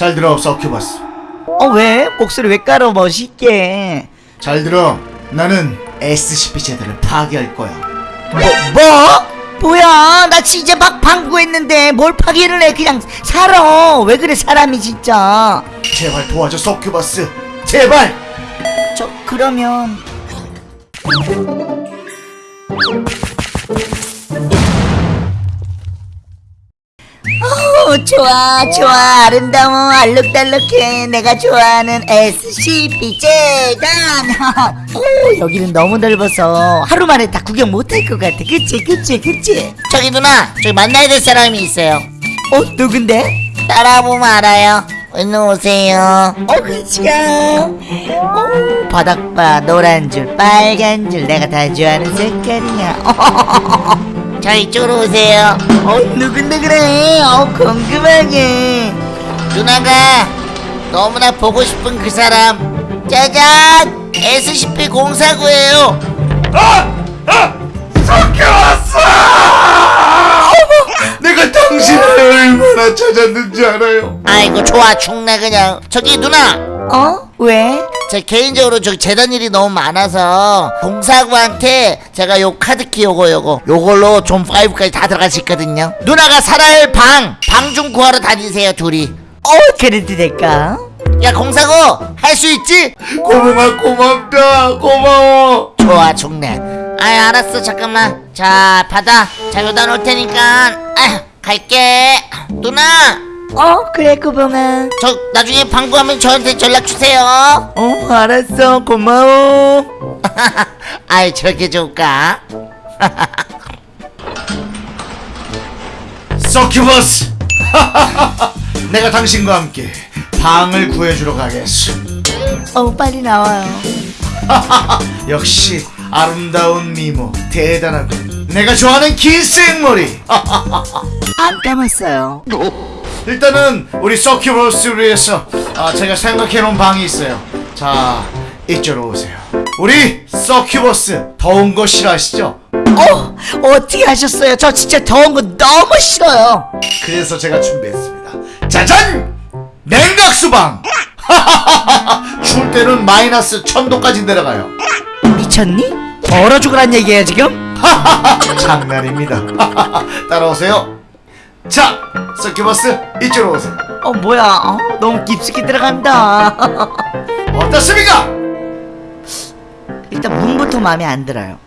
잘 들어 서큐버스. 어 왜? 목소리 왜 깔아? 멋있게. 잘 들어. 나는 SCP 제도를 파괴할 거야. 뭐? 뭐? 뭐야? 나 진짜 막 방구했는데 뭘 파기를 해? 그냥 살아. 왜 그래 사람이 진짜? 제발 도와줘 서큐버스. 제발! 저 그러면 어 좋아 좋아. 아름다워 알록달록해. 내가 좋아하는 SCP 재단. 오 여기는 너무 넓어서 하루 만에 다 구경 못할 것 같아. 그치 그치 그치? 저기 누나 저기 만나야 될 사람이 있어요. 어 누군데? 따라보면 알아요. 얼른 오세요. 어 그치가. 어 바닥바 노란 줄 빨간 줄. 내가 다 좋아하는 색깔이야 저 이쪽으로 오세요. 어 누군데 그래 어 궁금하게. 누나가 너무나 보고 싶은 그 사람. 짜잔! SCP-049예요. 내가 당신을 찾았는지 알아요? 아이고 좋아 죽네 그냥. 저기 누나. 어? 왜? 제 개인적으로 저기 재단 일이 너무 많아서 공사구한테 제가 요 카드키 요거 요거 요걸로 좀 5까지 다 들어갈 수 있거든요. 누나가 살아야 방방 좀 구하러 다니세요 둘이. 어 그래도 될까? 야 공사구 할수 있지? 고마워 고맙다. 고마워. 좋아 죽네. 아 알았어 잠깐만. 자 받아. 자 여기다 놓을 테니까. 아, 갈게 누나! 어? 그래 꾸봉아. 저 나중에 방구하면 저한테 연락 주세요. 어 알았어. 고마워. 아이 저렇게 좋을까? 서큐버스! 내가 당신과 함께 방을 구해주러 가겠어. 어 빨리 나와요. 역시 아름다운 미모 대단하군. 내가 좋아하는 긴 생머리 안 감았어요. 일단은 우리 서큐버스를 위해서 아, 제가 생각해놓은 방이 있어요. 자 이쪽으로 오세요. 우리 서큐버스 더운 거 싫어하시죠? 어? 어떻게 하셨어요? 저 진짜 더운 거 너무 싫어요. 그래서 제가 준비했습니다. 짜잔! 냉각수방! 추울 때는 마이너스 천도까지 내려가요. 미쳤니? 얼어 죽으란 얘기예요 지금? 장난입니다. 따라오세요 자 서큐버스 이쪽으로 오세요. 어 뭐야? 어, 너무 깊숙이 들어간다. 어떻습니까? 일단 문부터 마음에 안 들어요.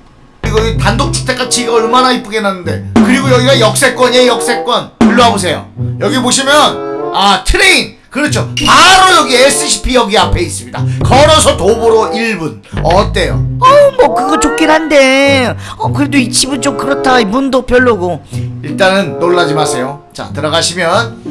그리고 이 단독주택같이 이거 얼마나 이쁘게 놨는데. 그리고 여기가 역세권이에요 역세권. 일로 와보세요. 여기 보시면 아 train 그렇죠. 바로 여기 SCP 여기 앞에 있습니다. 걸어서 도보로 1분. 어때요? 어머 그거 좋긴 한데. 어 그래도 이 집은 좀 그렇다. 이 문도 별로고. 일단은 놀라지 마세요. 자 들어가시면.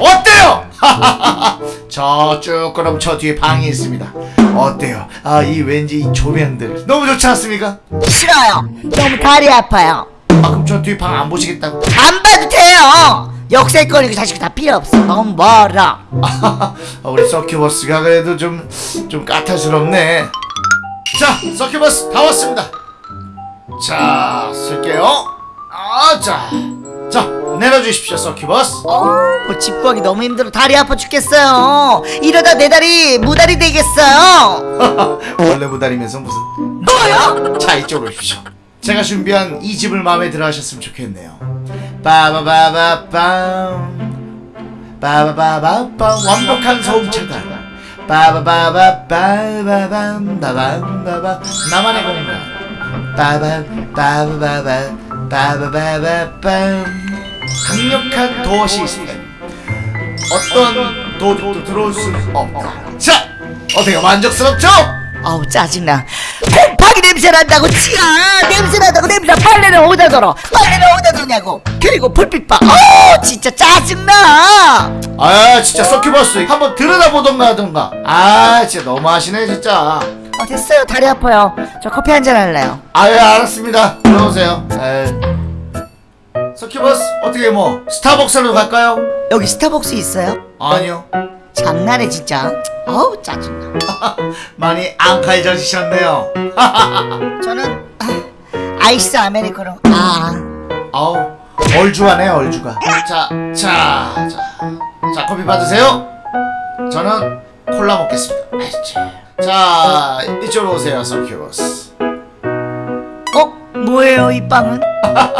어때요? 저쭉 그럼 저 뒤에 방이 있습니다. 어때요? 아 이 왠지 이 조명들. 너무 좋지 않습니까? 싫어요. 너무 다리 아파요. 아 그럼 저 뒤에 방 안 보시겠다고? 안 봐도 돼요 역세권이고 자식 다 필요 없어 너무 멀어 아, 우리 서큐버스가 그래도 좀, 좀 까탈스럽네. 자, 서큐버스 다 왔습니다. 자, 쓸게요. 아, 자. 자, 내려주십시오, 서큐버스. 어뭐 집구하기 너무 힘들어 다리 아파 죽겠어요 이러다 내 다리 무다리 되겠어요 원래 무다리면서 무슨. 뭐요? 자, 이쪽으로 오십시오. 제가 준비한 이 집을 마음에 들어 하셨으면 좋겠네요. 빠바바바밤. 빠바바바밤. 완벽한 소음 차단. 빠바바바바바밤. 바밤바밤. 나만의 공간. 빠밤 빠바바바 빠바바바밤 강력한 도어 시스템 어떤 도둑도 들어올 수 없다 자 어때요 만족스럽죠? 아우 짜증나 냄새 난다고 치아 냄새 난다고 냄새. 빨래를 어디다 덜어? 빨래를 어디다 덜냐고. 그리고 불빛 봐. 어우 진짜 짜증나. 아 진짜 서큐버스 한번 들여다보던가 하던가. 아 진짜 너무하시네 진짜. 어 됐어요. 다리 아파요. 저 커피 한 잔 할래요. 아유 알았습니다. 들어오세요. 서큐버스 어떻게 뭐 스타벅스로 갈까요? 여기 스타벅스 있어요? 아니요 장난해 진짜. 어우 짜증나. 많이 앙칼져지셨네요. 저는 아, 아이스 아메리카노. 아. 아우 얼주하네 얼주가. 자자자 자, 커피 받으세요. 저는 콜라 먹겠습니다. 알지 자 이쪽으로 오세요 서큐버스. 어? 뭐예요 이 빵은?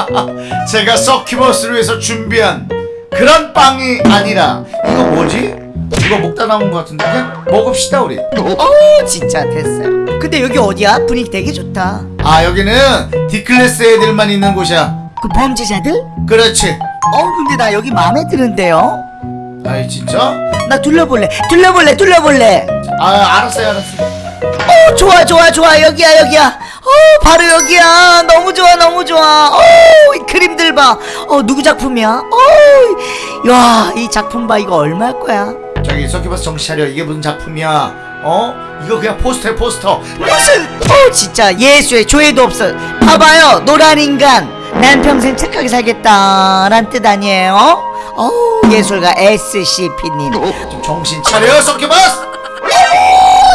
제가 서큐버스를 위해서 준비한 그런 빵이 아니라 이거 뭐지? 이거 먹다 남은 것 같은데? 그냥 먹읍시다 우리. 어 진짜 됐어요. 근데 여기 어디야? 분위기 되게 좋다. 아 여기는 D클래스 애들만 있는 곳이야. 그 범죄자들? 그렇지. 어 근데 나 여기 마음에 드는데요? 아이 진짜? 나 둘러볼래. 둘러볼래 둘러볼래. 아 알았어요 알았어요. 어 좋아 좋아 좋아. 여기야 여기야. 어 바로 여기야. 너무 좋아 너무 좋아. 어이 그림들 봐어 누구 작품이야? 어야이 작품 봐. 이거 얼마일 거야 저기 서큐버스 정신 차려. 이게 무슨 작품이야? 어? 이거 그냥 포스터야 포스터. 무슨 어 진짜 예수의 조회도 없어. 봐봐요 노란 인간. 난 평생 착하게 살겠다란 뜻 아니에요? 어? 예술가 SCP님. 좀 정신 차려 서큐버스.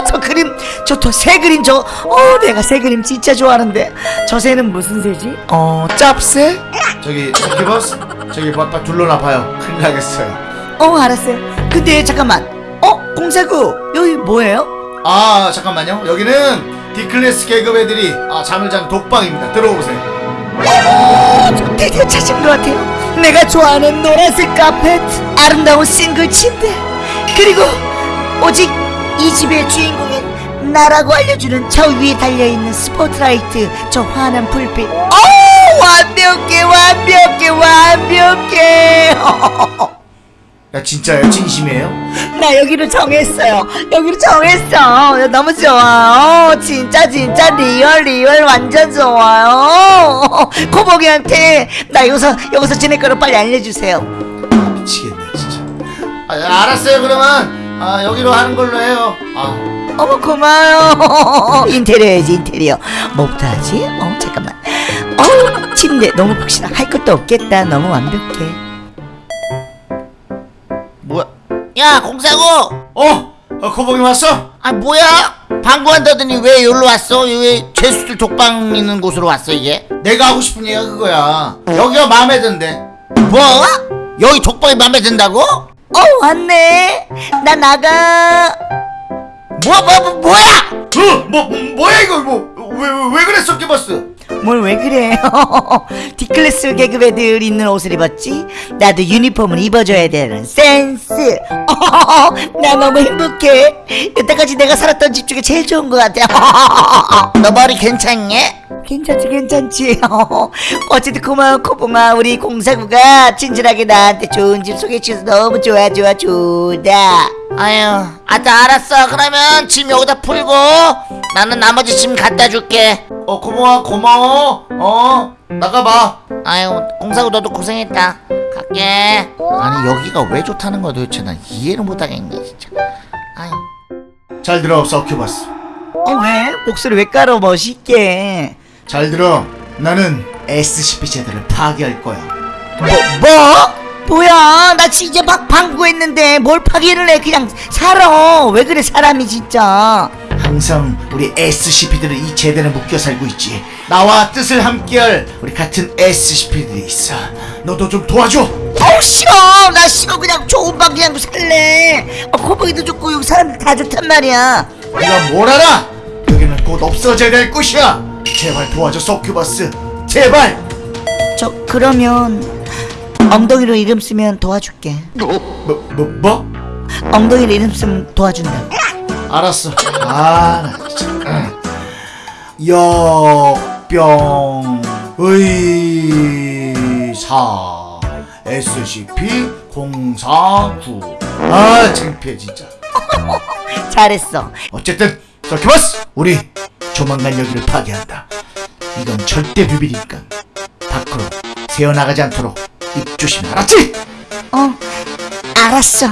저 그림 저또새 그림 저 어 내가 새 그림 진짜 좋아하는데. 저 새는 무슨 새지? 어 짭새? 저기 서큐버스? 저기 바빠 둘러놔봐요. 큰일 나겠어요. 어 알았어요 근데 잠깐만. 어? 공사구 여기 뭐예요? 아 잠깐만요. 여기는 D클래스 계급 애들이 아, 잠을 자는 독방입니다. 들어오세요. 어, 저 드디어 찾은 것 같아요. 내가 좋아하는 노란색 카펫 아름다운 싱글 침대 그리고 오직 이 집의 주인공인 나라고 알려주는 저 위에 달려있는 스포트라이트 저 환한 불빛. 어 완벽해 완벽해 완벽해 야 진짜요? 진심이에요? 나 여기를 정했어요. 여기를 정했어. 너무 좋아요. 진짜 진짜 real real 완전 좋아요. 코복이한테 나 여기서 여기서 지낼 거를 빨리 알려주세요. 미치겠네 진짜 아 알았어요 그러면 아 여기로 하는 걸로 해요 아 어머 고마워요. 인테리어야지 인테리어. 뭐부터 하지? 어 잠깐만. 어 침대 너무 푹신하. 할 것도 없겠다. 너무 완벽해. 야 공사고 어? 어 코봉이 왔어? 아 뭐야 방구한다더니 왜 여기로 왔어 왜 죄수들 독방 있는 곳으로 왔어 이게 내가 하고 싶은 얘기가 그거야 여기가 마음에 든대 뭐 여기 독방이 맘에 든다고 어 왔네. 나 나가. 뭐 뭐 뭐, 뭐 야 어? 뭐, 뭐 뭐야 이거 뭐 왜 왜 그래 서큐버스 뭘 왜 그래? D클래스 애들 입는 옷을 입었지? 나도 유니폼을 입어줘야 되는 센스. 나 너무 행복해. 여태까지 내가 살았던 집 중에 제일 좋은 것 같아. 너 머리 괜찮냐 괜찮지, 괜찮지. 어쨌든 고마워, 코봉아. 우리 공사구가 친절하게 나한테 좋은 집 소개해주셔서 너무 좋아, 좋아, 좋다. 아유 아따 알았어 그러면 짐 여기다 풀고 나는 나머지 짐 갖다 줄게 어 고마워 고마워. 어 나가봐. 아유 공사고 너도 고생했다. 갈게. 아니 여기가 왜 좋다는 거야 도대체? 난 이해를 못하겠네 진짜. 아유. 잘 들어 서큐버스. 어, 왜? 목소리 왜 깔아, 멋있게. 잘 들어. 나는 SCP 제들을 파괴할 거야. 뭐, 뭐? 뭐야? 나 진짜 막 방구했는데 뭘 파기를 해? 그냥 살아. 왜 그래 사람이 진짜 항상 우리 SCP들은 이 제대로 묶여 살고 있지. 나와 뜻을 함께할 우리 같은 SCP들이 있어. 너도 좀 도와줘. 어우 싫어. 나 싫어. 그냥 좋은 방 그냥 살래. 어, 코보이도 좋고 여기 사람들 다 좋단 말이야. 네가 뭘 알아? 여기는 곧 없어져야 될 곳이야. 제발 도와줘 서큐버스. 제발. 저 그러면 엉덩이로 이름 쓰면 도와줄게. 뭐, 뭐, 뭐? 엉덩이로 이름 쓰면 도와준다 알았어. 아나 진짜. 응. 역병 의사 SCP-049 아 창피해 진짜. 잘했어. 어쨌든 서큐버스! 우리 조만간 여기를 파괴한다. 이건 절대 비밀이니까. 밖으로 새어나가지 않도록 입 조심 알았지? 어 알았어